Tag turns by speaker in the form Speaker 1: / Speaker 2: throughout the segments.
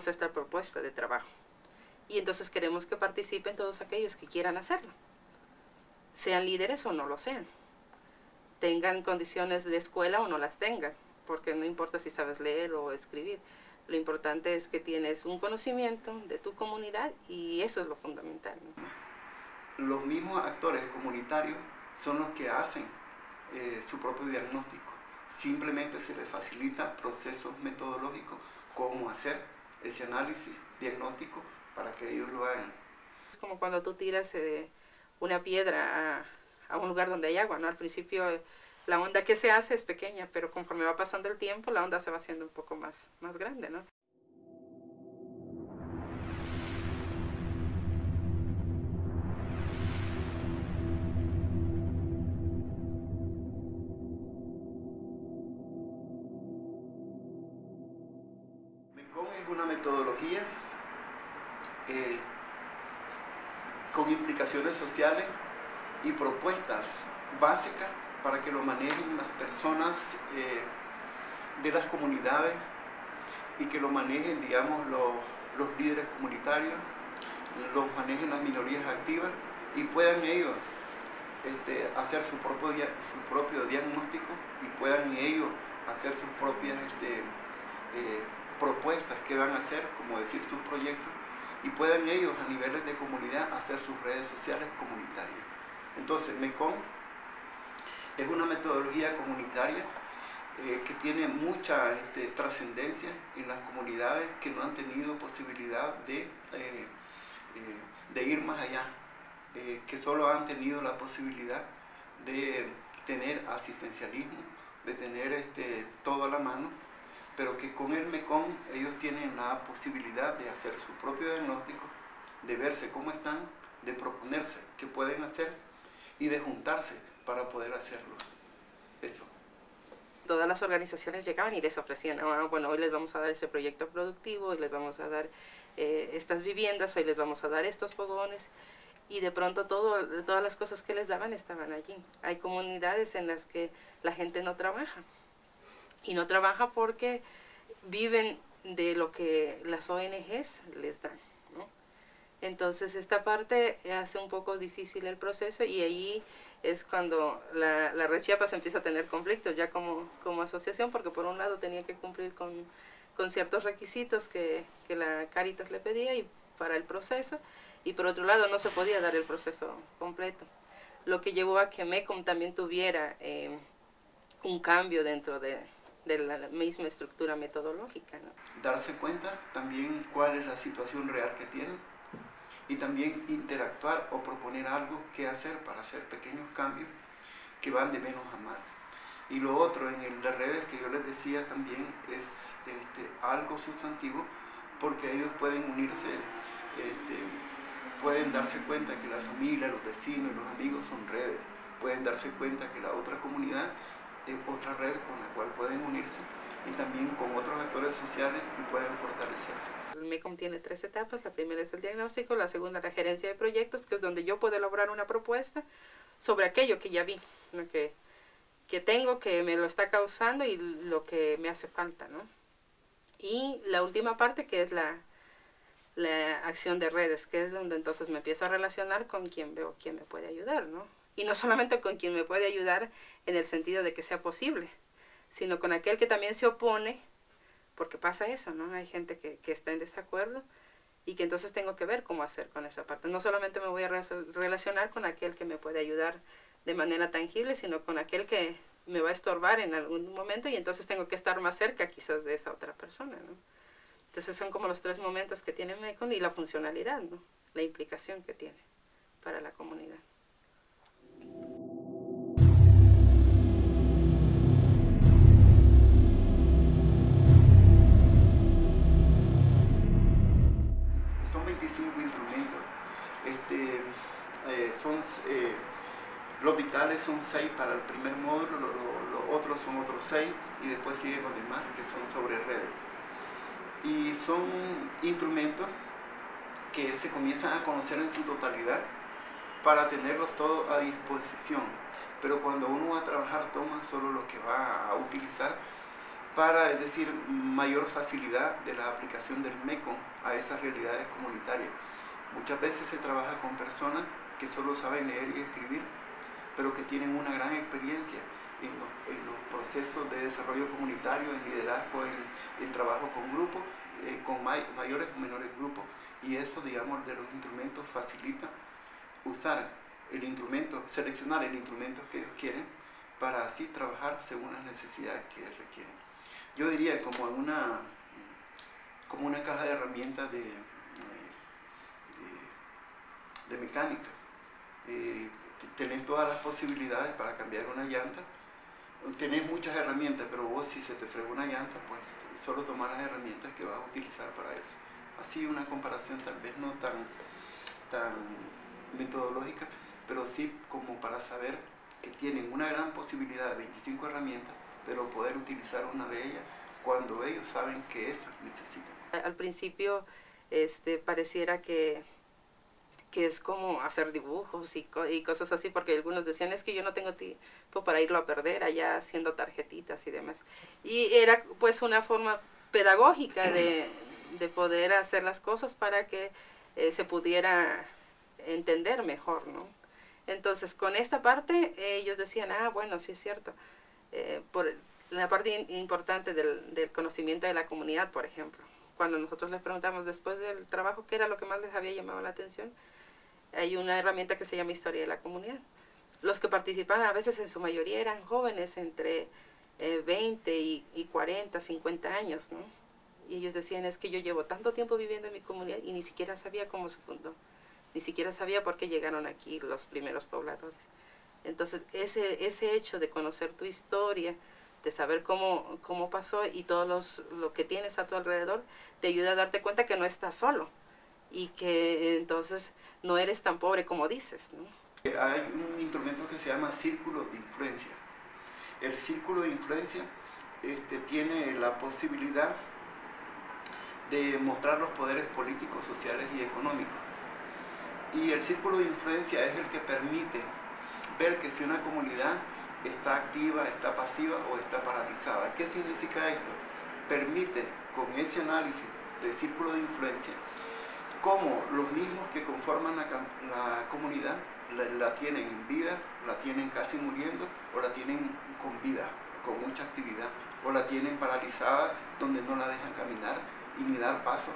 Speaker 1: traemos esta propuesta de trabajo. Y entonces queremos que participen todos aquellos que quieran hacerlo. Sean líderes o no lo sean. Tengan condiciones de escuela o no las tengan. Porque no importa si sabes leer o escribir. Lo importante es que tienes un conocimiento de tu comunidad y eso es lo fundamental.
Speaker 2: Los mismos actores comunitarios son los que hacen eh, su propio diagnóstico. Simplemente se les facilita procesos metodológicos, cómo hacer ese análisis diagnóstico para que ellos lo hagan.
Speaker 1: Es como cuando tú tiras eh, una piedra a, a, un lugar donde hay agua, ¿no? Al principio la onda que se hace es pequeña, pero conforme va pasando el tiempo la onda se va haciendo un poco más, más grande, ¿no?
Speaker 2: Es una metodología eh, con implicaciones sociales y propuestas básicas para que lo manejen las personas eh, de las comunidades y que lo manejen, digamos, los, líderes comunitarios, los manejen las minorías activas y puedan ellos este, hacer su propio, su propio diagnóstico y puedan ellos hacer sus propias este, eh, propuestas que van a hacer, como decir, sus proyectos y puedan ellos a niveles de comunidad hacer sus redes sociales comunitarias. Entonces, MECON es una metodología comunitaria eh, que tiene mucha este, trascendencia en las comunidades que no han tenido posibilidad de, eh, eh, de ir más allá, que solo han tenido la posibilidad de tener asistencialismo, de tener este, todo a la mano, pero que con el MECON ellos tienen la posibilidad de hacer su propio diagnóstico, de verse cómo están, de proponerse qué pueden hacer y de juntarse para poder hacerlo. Eso.
Speaker 1: Todas las organizaciones llegaban y les ofrecían, ah, bueno, hoy les vamos a dar ese proyecto productivo, hoy les vamos a dar eh, estas viviendas, hoy les vamos a dar estos fogones, y de pronto todo, todas las cosas que les daban estaban allí. Hay comunidades en las que la gente no trabaja, y no trabaja porque viven de lo que las ONGs les dan. Entonces esta parte hace un poco difícil el proceso y ahí es cuando la, la Red empieza a tener conflictos ya como, como asociación, porque por un lado tenía que cumplir con, con ciertos requisitos que, que, la Caritas le pedía y para el proceso, y por otro lado no se podía dar el proceso completo. Lo que llevó a que MECOM también tuviera eh, un cambio dentro de, de la misma estructura metodológica.
Speaker 2: Darse cuenta también cuál es la situación real que tienen y también interactuar o proponer algo que hacer para hacer pequeños cambios que van de menos a más. Y lo otro en el de redes que yo les decía también es este, algo sustantivo porque ellos pueden unirse, este, pueden darse cuenta que la familia, los vecinos, los amigos son redes, pueden darse cuenta que la otra comunidad otra red con la cual pueden unirse y también con otros actores sociales y pueden fortalecerse.
Speaker 1: El MECOM tiene tres etapas, la primera es el diagnóstico, la segunda la gerencia de proyectos, que es donde yo puedo elaborar una propuesta sobre aquello que ya vi, lo que, que tengo, que me lo está causando y lo que me hace falta. ¿no? Y la última parte que es la, la acción de redes, que es donde entonces me empiezo a relacionar con quien veo quién me puede ayudar, ¿no? Y no solamente con quien me puede ayudar en el sentido de que sea posible, sino con aquel que también se opone porque pasa eso, ¿no? Hay gente que, que está en desacuerdo y que entonces tengo que ver cómo hacer con esa parte. No solamente me voy a relacionar con aquel que me puede ayudar de manera tangible, sino con aquel que me va a estorbar en algún momento y entonces tengo que estar más cerca quizás de esa otra persona, ¿no? Entonces son como los tres momentos que tiene MECON y la funcionalidad, ¿no? La implicación que tiene para la comunidad.
Speaker 2: Son, eh, los vitales son seis para el primer módulo, los otros son otros seis y después siguen los demás que son sobre redes. Y son instrumentos que se comienzan a conocer en su totalidad para tenerlos todos a disposición. Pero cuando uno va a trabajar toma solo lo que va a utilizar para, es decir, mayor facilidad de la aplicación del MECON a esas realidades comunitarias. Muchas veces se trabaja con personas que solo saben leer y escribir, pero que tienen una gran experiencia en los, procesos de desarrollo comunitario, en liderazgo, en, trabajo con grupos, eh, con mayores o menores grupos. Y eso, digamos, de los instrumentos facilita usar el instrumento, seleccionar el instrumento que ellos quieren para así trabajar según las necesidades que requieren. Yo diría como una, como una caja de herramientas de, de, mecánica. Eh, tenés todas las posibilidades para cambiar una llanta, tenés muchas herramientas, pero vos si se te frega una llanta, pues solo tomar las herramientas que vas a utilizar para eso. Así una comparación tal vez no tan, tan metodológica, pero sí como para saber que tienen una gran posibilidad de 25 herramientas, pero poder utilizar una de ellas cuando ellos saben que esas necesitan.
Speaker 1: Al principio este, pareciera que, que es como hacer dibujos y, y, cosas así, porque algunos decían, es que yo no tengo tiempo para irlo a perder allá haciendo tarjetitas y demás. Y era pues una forma pedagógica de, de poder hacer las cosas para que eh, se pudiera entender mejor, ¿no? Entonces, con esta parte, ellos decían, ah, bueno, sí es cierto. Eh, por la parte importante del, del, conocimiento de la comunidad, por ejemplo. Cuando nosotros les preguntamos después del trabajo qué era lo que más les había llamado la atención, hay una herramienta que se llama Historia de la Comunidad. Los que participaban a veces en su mayoría eran jóvenes entre 20 eh, y, y 40, 50 años, ¿no? Y ellos decían, es que yo llevo tanto tiempo viviendo en mi comunidad y ni siquiera sabía cómo se fundó ni siquiera sabía por qué llegaron aquí los primeros pobladores. Entonces, ese, ese hecho de conocer tu historia, de saber cómo, cómo pasó y todo los, lo que tienes a tu alrededor, te ayuda a darte cuenta que no estás solo y que entonces no eres tan pobre como dices.
Speaker 2: Hay un instrumento que se llama círculo de influencia. El círculo de influencia este, tiene la posibilidad de mostrar los poderes políticos, sociales y económicos y el círculo de influencia es el que permite ver que si una comunidad está activa, está pasiva o está paralizada. ¿Qué significa esto? Permite con ese análisis del círculo de influencia cómo los mismos que conforman la, comunidad la, tienen en vida, la tienen casi muriendo o la tienen con vida, con mucha actividad, o la tienen paralizada donde no la dejan caminar y ni dar paso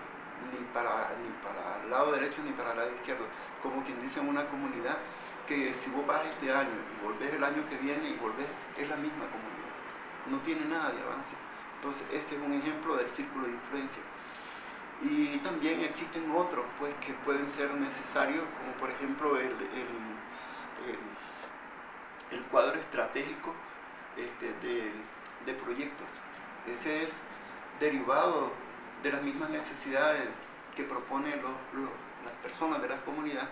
Speaker 2: ni para, ni para el lado derecho ni para el lado izquierdo. Como quien dice en una comunidad que si vos vas este año y volvés el año que viene y volvés, es la misma comunidad. No tiene nada de avance. Entonces ese es un ejemplo del círculo de influencia. Y también existen otros pues, que pueden ser necesarios, como por ejemplo el, el, cuadro estratégico este, de, de proyectos. Ese es derivado de las mismas necesidades que proponen las personas de la comunidad,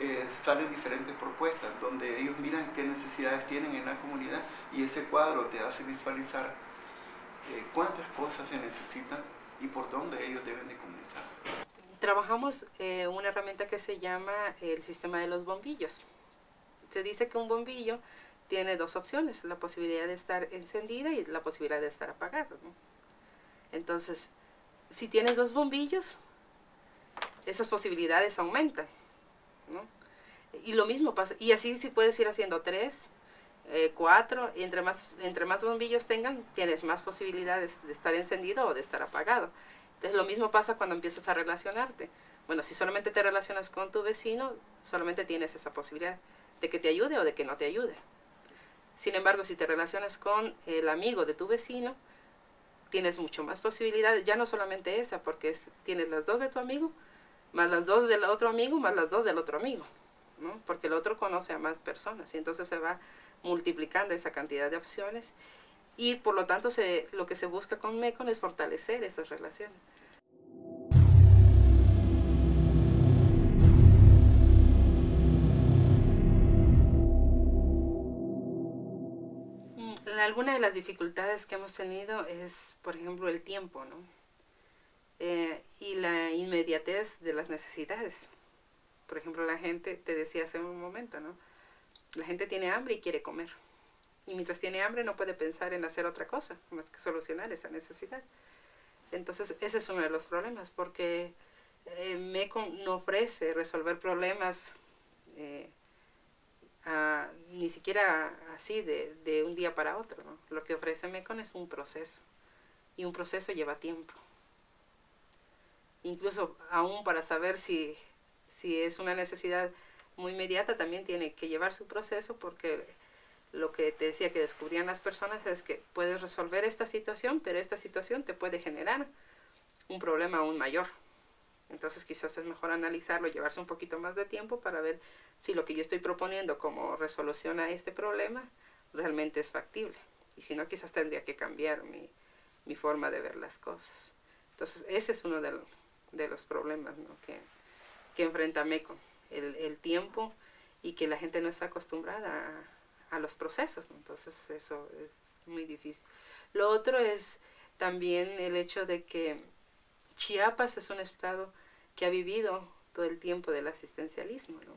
Speaker 2: eh, salen diferentes propuestas donde ellos miran qué necesidades tienen en la comunidad y ese cuadro te hace visualizar eh, cuántas cosas se necesitan y por dónde ellos deben de comenzar.
Speaker 1: Trabajamos eh, una herramienta que se llama el sistema de los bombillos. Se dice que un bombillo tiene dos opciones, la posibilidad de estar encendida y la posibilidad de estar apagado. Entonces, si tienes dos bombillos, esas posibilidades aumentan. Y lo mismo pasa, y así si puedes ir haciendo tres, eh, cuatro, y entre más, entre más bombillos tengan, tienes más posibilidades de estar encendido o de estar apagado. Entonces lo mismo pasa cuando empiezas a relacionarte. Bueno, si solamente te relacionas con tu vecino, solamente tienes esa posibilidad de que te ayude o de que no te ayude. Sin embargo, si te relacionas con el amigo de tu vecino, tienes mucho más posibilidades, ya no solamente esa, porque tienes las dos de tu amigo, más las dos del otro amigo, más las dos del otro amigo, ¿no? porque el otro conoce a más personas y entonces se va multiplicando esa cantidad de opciones y por lo tanto se, lo que se busca con MECON es fortalecer esas relaciones. alguna de las dificultades que hemos tenido es, por ejemplo, el tiempo, ¿no? Eh, y la inmediatez de las necesidades. Por ejemplo, la gente, te decía hace un momento, ¿no? La gente tiene hambre y quiere comer. Y mientras tiene hambre no puede pensar en hacer otra cosa, más que solucionar esa necesidad. Entonces, ese es uno de los problemas, porque eh, MECON no ofrece resolver problemas eh, ni siquiera así de, de, un día para otro. ¿no? Lo que ofrece MECON es un proceso, y un proceso lleva tiempo. Incluso aún para saber si, si es una necesidad muy inmediata, también tiene que llevar su proceso porque lo que te decía que descubrían las personas es que puedes resolver esta situación, pero esta situación te puede generar un problema aún mayor. Entonces quizás es mejor analizarlo, llevarse un poquito más de tiempo para ver si lo que yo estoy proponiendo como resolución a este problema realmente es factible. Y si no, quizás tendría que cambiar mi, mi forma de ver las cosas. Entonces ese es uno de, de los problemas ¿no? que, que enfrenta MECO, el, el tiempo y que la gente no está acostumbrada a a los procesos, entonces eso es muy difícil. Lo otro es también el hecho de que Chiapas es un estado que ha vivido todo el tiempo del asistencialismo, ¿no?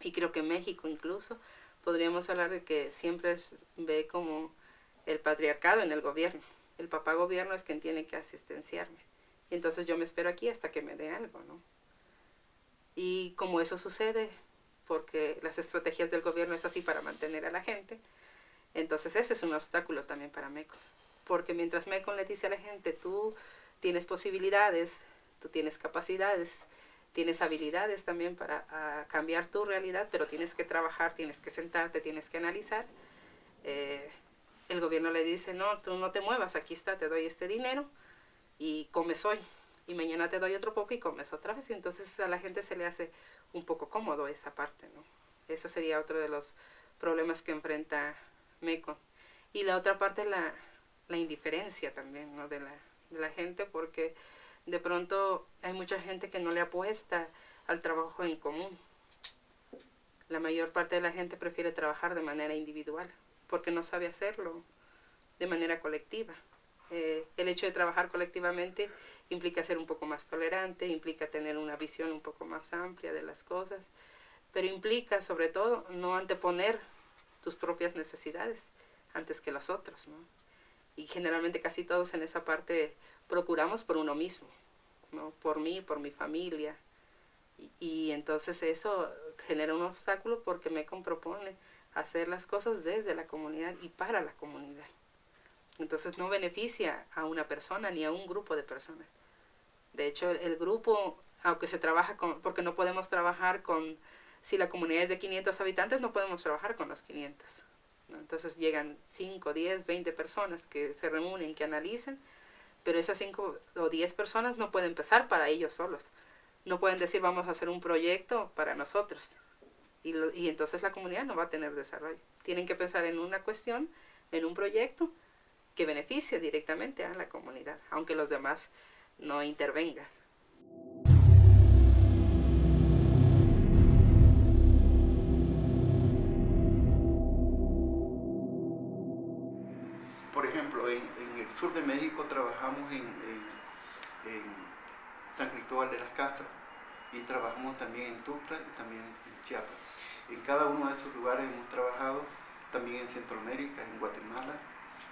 Speaker 1: Y creo que México incluso podríamos hablar de que siempre ve como el patriarcado en el gobierno. El papá gobierno es quien tiene que asistenciarme. Y entonces yo me espero aquí hasta que me dé algo, ¿no? Y como eso sucede, porque las estrategias del gobierno es así para mantener a la gente. Entonces ese es un obstáculo también para MECON, porque mientras MECON le dice a la gente, tú tienes posibilidades, tú tienes capacidades, tienes habilidades también para cambiar tu realidad, pero tienes que trabajar, tienes que sentarte, tienes que analizar. Eh, el gobierno le dice, no, tú no te muevas, aquí está, te doy este dinero y comes hoy. Y mañana te doy otro poco y comes otra vez. Y entonces a la gente se le hace un poco cómodo esa parte, ¿no? Eso sería otro de los problemas que enfrenta MECO. Y la otra parte, la, la indiferencia también, ¿no? De la, de la gente, porque de pronto hay mucha gente que no le apuesta al trabajo en común. La mayor parte de la gente prefiere trabajar de manera individual, porque no sabe hacerlo de manera colectiva. Eh, el hecho de trabajar colectivamente implica ser un poco más tolerante, implica tener una visión un poco más amplia de las cosas, pero implica sobre todo no anteponer tus propias necesidades antes que los otros. ¿no? Y generalmente casi todos en esa parte procuramos por uno mismo, ¿no? por mí, por mi familia. Y, y entonces eso genera un obstáculo porque me propone hacer las cosas desde la comunidad y para la comunidad. Entonces no beneficia a una persona ni a un grupo de personas. De hecho, el, grupo, aunque se trabaja con, porque no podemos trabajar con, si la comunidad es de 500 habitantes, no podemos trabajar con los 500. Entonces llegan 5, 10, 20 personas que se reúnen, que analicen, pero esas 5 o 10 personas no pueden empezar para ellos solos. No pueden decir vamos a hacer un proyecto para nosotros. Y, y entonces la comunidad no va a tener desarrollo. Tienen que pensar en una cuestión, en un proyecto, que beneficie directamente a la comunidad, aunque los demás no intervengan.
Speaker 2: Por ejemplo, en, el sur de México trabajamos en, San Cristóbal de las Casas y trabajamos también en Tuxtla y también en Chiapas. En cada uno de esos lugares hemos trabajado, también en Centroamérica, en Guatemala,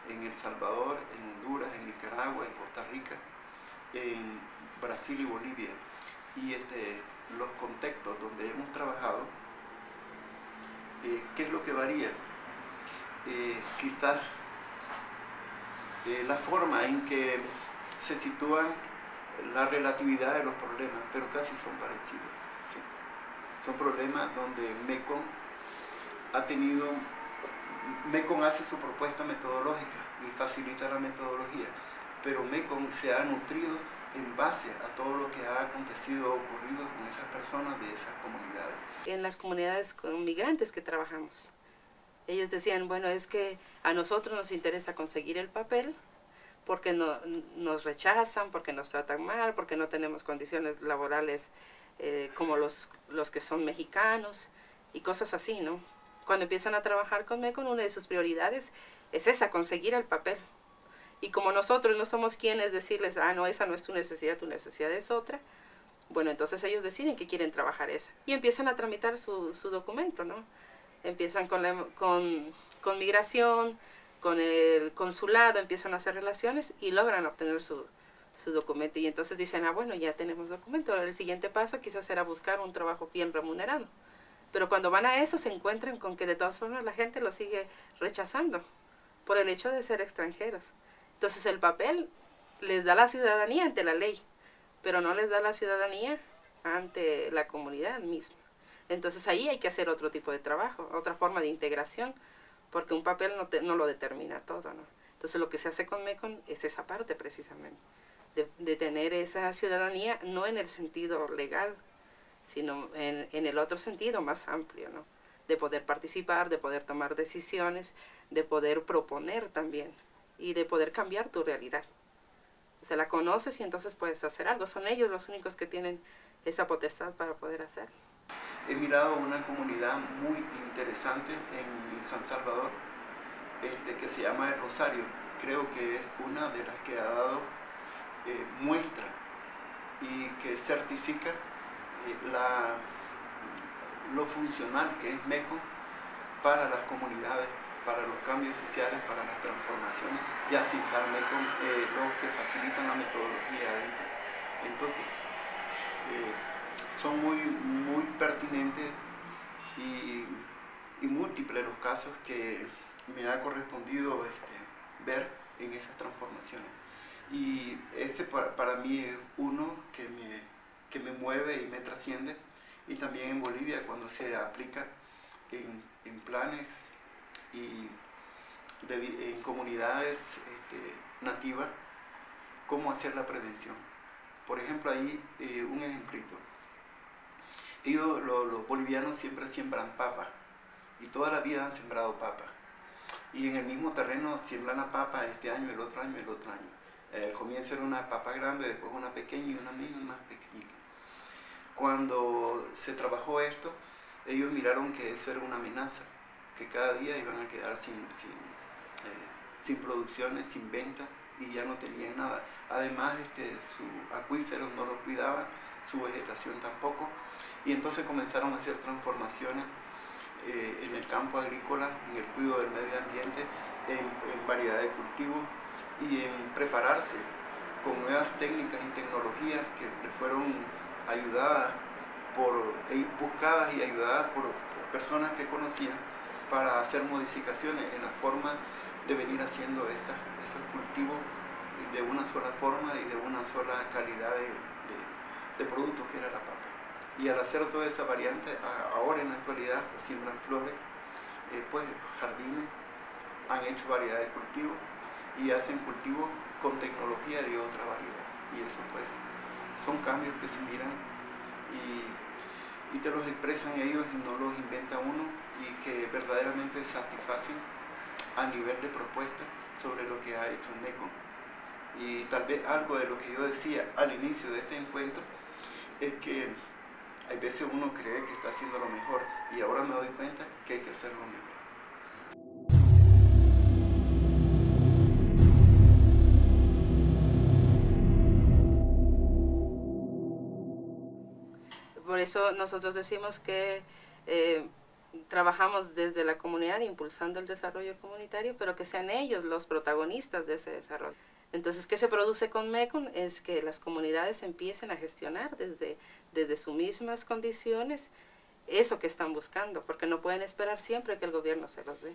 Speaker 2: en El Salvador, en Honduras, en Nicaragua, en Costa Rica, en Brasil y Bolivia. Y este, los contextos donde hemos trabajado, eh, ¿qué es lo que varía? Eh, quizás eh, la forma en que se sitúan la relatividad de los problemas, pero casi son parecidos. Son problemas donde MECON ha tenido MECON hace su propuesta metodológica y facilita la metodología, pero MECON se ha nutrido en base a todo lo que ha acontecido o ocurrido con esas personas de esas comunidades.
Speaker 1: En las comunidades con migrantes que trabajamos, ellos decían, bueno, es que a nosotros nos interesa conseguir el papel porque no, nos rechazan, porque nos tratan mal, porque no tenemos condiciones laborales eh, como los, los que son mexicanos y cosas así, ¿no? Cuando empiezan a trabajar con MECON, una de sus prioridades es esa, conseguir el papel. Y como nosotros no somos quienes decirles, ah, no, esa no es tu necesidad, tu necesidad es otra, bueno, entonces ellos deciden que quieren trabajar esa. Y empiezan a tramitar su, su documento, ¿no? Empiezan con, migración, con el consulado, empiezan a hacer relaciones y logran obtener su, su documento. Y entonces dicen, ah, bueno, ya tenemos documento. el siguiente paso quizás será buscar un trabajo bien remunerado. Pero cuando van a eso se encuentran con que de todas formas la gente lo sigue rechazando por el hecho de ser extranjeros. Entonces el papel les da la ciudadanía ante la ley, pero no les da la ciudadanía ante la comunidad misma. Entonces ahí hay que hacer otro tipo de trabajo, otra forma de integración, porque un papel no, lo determina todo. ¿no? Entonces lo que se hace con MECON es esa parte precisamente, de, de tener esa ciudadanía no en el sentido legal, sino en, en el otro sentido más amplio, ¿no? de poder participar, de poder tomar decisiones, de poder proponer también y de poder cambiar tu realidad. O sea, la conoces y entonces puedes hacer algo. Son ellos los únicos que tienen esa potestad para poder hacer.
Speaker 2: He mirado una comunidad muy interesante en San Salvador este, que se llama El Rosario. Creo que es una de las que ha dado eh, muestra y que certifica la, lo funcional que es MECO para las comunidades, para los cambios sociales, para las transformaciones, ya sin estar MECO, eh, los que facilitan la metodología adentro. Entonces, son muy, muy pertinentes y, múltiples los casos que me ha correspondido este, ver en esas transformaciones. Y ese para, mí es uno que me, que me mueve y me trasciende. Y también en Bolivia cuando se aplica en, en planes y en comunidades este, nativas, cómo hacer la prevención. Por ejemplo, ahí eh, un ejemplito ellos, los, bolivianos siempre siembran papa y toda la vida han sembrado papa. Y en el mismo terreno siembran la papa este año, el otro año, el otro año. El comienzo era una papa grande, después una pequeña y una más pequeñita. Cuando se trabajó esto, ellos miraron que eso era una amenaza, que cada día iban a quedar sin, sin, eh, sin producciones, sin venta y ya no tenían nada. Además, este, su acuíferos no lo cuidaban, su vegetación tampoco y entonces comenzaron a hacer transformaciones eh, en el campo agrícola, en el cuidado del medio ambiente, en, variedad de cultivos y en prepararse con nuevas técnicas y tecnologías que les fueron ayudadas por, e buscadas y ayudadas por, personas que conocían para hacer modificaciones en la forma de venir haciendo esos cultivos de una sola forma y de una sola calidad de, de producto que era la papa. Y al hacer toda esa variante, ahora en la actualidad se siembran flores, eh, pues jardines, han hecho variedad de cultivos y hacen cultivos con tecnología de otra variedad. Y eso pues son cambios que se miran y, y te los expresan ellos y no los inventa uno y que verdaderamente satisfacen a nivel de propuesta sobre lo que ha hecho MECON. Y tal vez algo de lo que yo decía al inicio de este encuentro es que hay veces uno cree que está haciendo lo mejor y ahora me doy cuenta que hay que hacerlo mejor.
Speaker 1: Por eso nosotros decimos que eh, trabajamos desde la comunidad impulsando el desarrollo comunitario, pero que sean ellos los protagonistas de ese desarrollo. Entonces, ¿qué se produce con MECON? Es que las comunidades empiecen a gestionar desde, desde sus mismas condiciones eso que están buscando, porque no pueden esperar siempre que el gobierno se los dé.